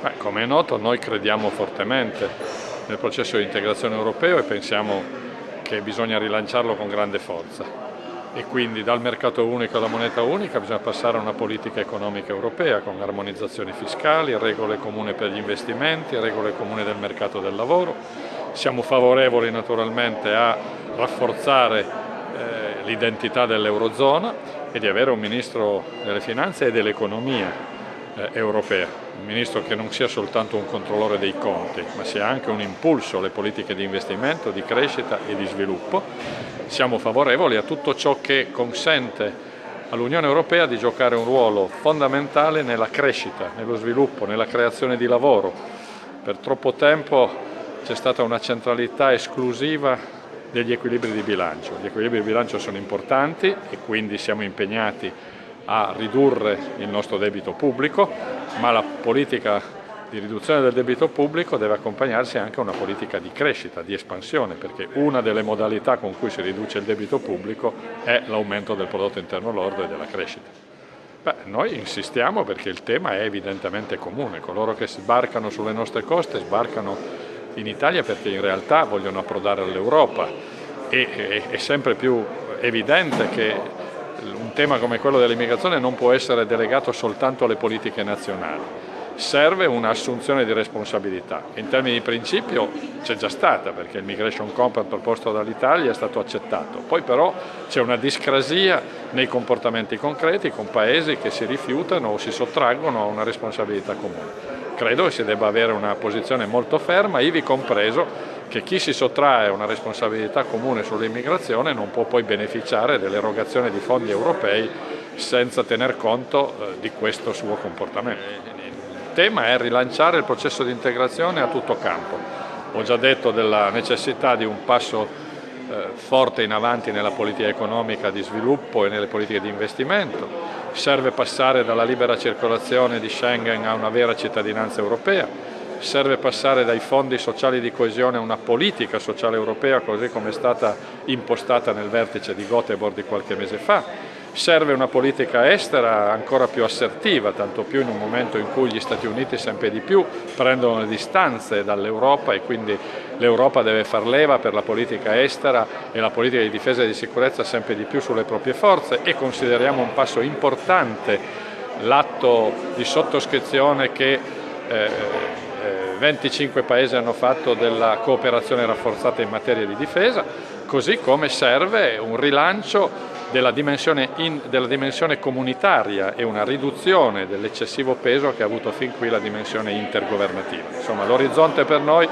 Beh, come è noto noi crediamo fortemente nel processo di integrazione europeo e pensiamo che bisogna rilanciarlo con grande forza e quindi dal mercato unico alla moneta unica bisogna passare a una politica economica europea con armonizzazioni fiscali, regole comuni per gli investimenti, regole comuni del mercato del lavoro. Siamo favorevoli naturalmente a rafforzare eh, l'identità dell'Eurozona e di avere un Ministro delle Finanze e dell'Economia eh, europea, un ministro che non sia soltanto un controllore dei conti, ma sia anche un impulso alle politiche di investimento, di crescita e di sviluppo. Siamo favorevoli a tutto ciò che consente all'Unione Europea di giocare un ruolo fondamentale nella crescita, nello sviluppo, nella creazione di lavoro. Per troppo tempo c'è stata una centralità esclusiva degli equilibri di bilancio. Gli equilibri di bilancio sono importanti e quindi siamo impegnati a ridurre il nostro debito pubblico, ma la politica di riduzione del debito pubblico deve accompagnarsi anche a una politica di crescita, di espansione, perché una delle modalità con cui si riduce il debito pubblico è l'aumento del prodotto interno lordo e della crescita. Beh, noi insistiamo perché il tema è evidentemente comune, coloro che sbarcano sulle nostre coste sbarcano in Italia perché in realtà vogliono approdare all'Europa e è sempre più evidente che un tema come quello dell'immigrazione non può essere delegato soltanto alle politiche nazionali. Serve un'assunzione di responsabilità. In termini di principio c'è già stata perché il Migration Compact proposto dall'Italia è stato accettato. Poi però c'è una discrasia nei comportamenti concreti con paesi che si rifiutano o si sottraggono a una responsabilità comune. Credo che si debba avere una posizione molto ferma, ivi compreso che chi si sottrae a una responsabilità comune sull'immigrazione non può poi beneficiare dell'erogazione di fondi europei senza tener conto eh, di questo suo comportamento. Il tema è rilanciare il processo di integrazione a tutto campo. Ho già detto della necessità di un passo eh, forte in avanti nella politica economica di sviluppo e nelle politiche di investimento, serve passare dalla libera circolazione di Schengen a una vera cittadinanza europea, serve passare dai fondi sociali di coesione a una politica sociale europea così come è stata impostata nel vertice di Göteborg di qualche mese fa, serve una politica estera ancora più assertiva, tanto più in un momento in cui gli Stati Uniti sempre di più prendono le distanze dall'Europa e quindi l'Europa deve far leva per la politica estera e la politica di difesa e di sicurezza sempre di più sulle proprie forze e consideriamo un passo importante l'atto di sottoscrizione che eh, 25 paesi hanno fatto della cooperazione rafforzata in materia di difesa, così come serve un rilancio della dimensione, in, della dimensione comunitaria e una riduzione dell'eccessivo peso che ha avuto fin qui la dimensione intergovernativa. Insomma, l'orizzonte per noi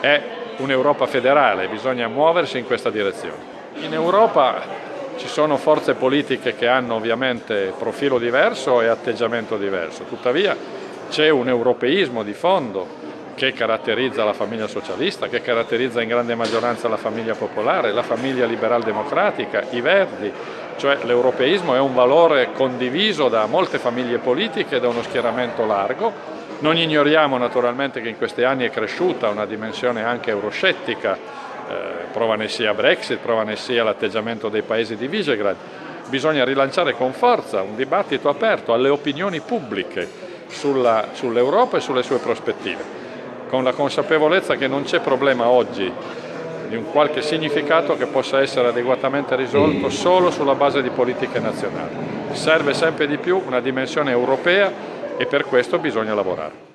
è un'Europa federale, bisogna muoversi in questa direzione. In Europa ci sono forze politiche che hanno ovviamente profilo diverso e atteggiamento diverso, tuttavia c'è un europeismo di fondo che caratterizza la famiglia socialista, che caratterizza in grande maggioranza la famiglia popolare, la famiglia liberal-democratica, i verdi, cioè l'europeismo è un valore condiviso da molte famiglie politiche e da uno schieramento largo. Non ignoriamo naturalmente che in questi anni è cresciuta una dimensione anche euroscettica, eh, prova ne sia Brexit, prova ne sia l'atteggiamento dei paesi di Visegrad. Bisogna rilanciare con forza un dibattito aperto alle opinioni pubbliche sull'Europa e sulle sue prospettive con la consapevolezza che non c'è problema oggi di un qualche significato che possa essere adeguatamente risolto solo sulla base di politiche nazionali. Serve sempre di più una dimensione europea e per questo bisogna lavorare.